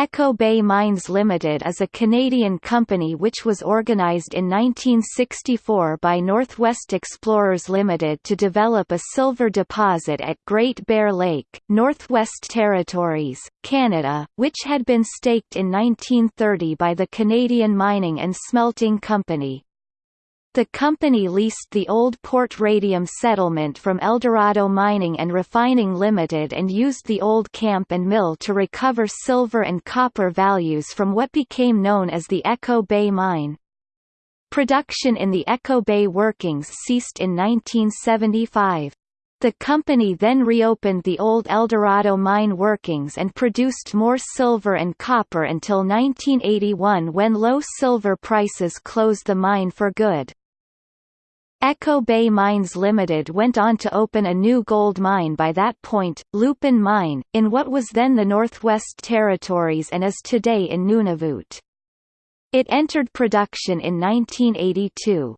Echo Bay Mines Limited is a Canadian company which was organized in 1964 by Northwest Explorers Limited to develop a silver deposit at Great Bear Lake, Northwest Territories, Canada, which had been staked in 1930 by the Canadian Mining and Smelting Company. The company leased the old Port Radium settlement from Eldorado Mining and Refining Limited and used the old camp and mill to recover silver and copper values from what became known as the Echo Bay Mine. Production in the Echo Bay workings ceased in 1975. The company then reopened the old Eldorado mine workings and produced more silver and copper until 1981 when low silver prices closed the mine for good. Echo Bay Mines Limited went on to open a new gold mine by that point, Lupin Mine, in what was then the Northwest Territories and is today in Nunavut. It entered production in 1982.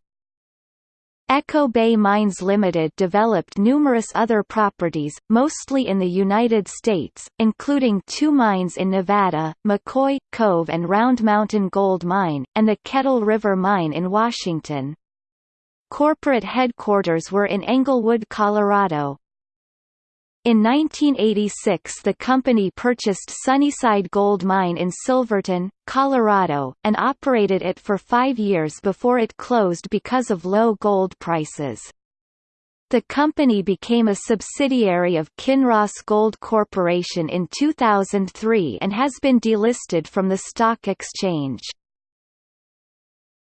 Echo Bay Mines Limited developed numerous other properties, mostly in the United States, including two mines in Nevada, McCoy, Cove and Round Mountain Gold Mine, and the Kettle River Mine in Washington. Corporate headquarters were in Englewood, Colorado. In 1986 the company purchased Sunnyside Gold Mine in Silverton, Colorado, and operated it for five years before it closed because of low gold prices. The company became a subsidiary of Kinross Gold Corporation in 2003 and has been delisted from the stock exchange.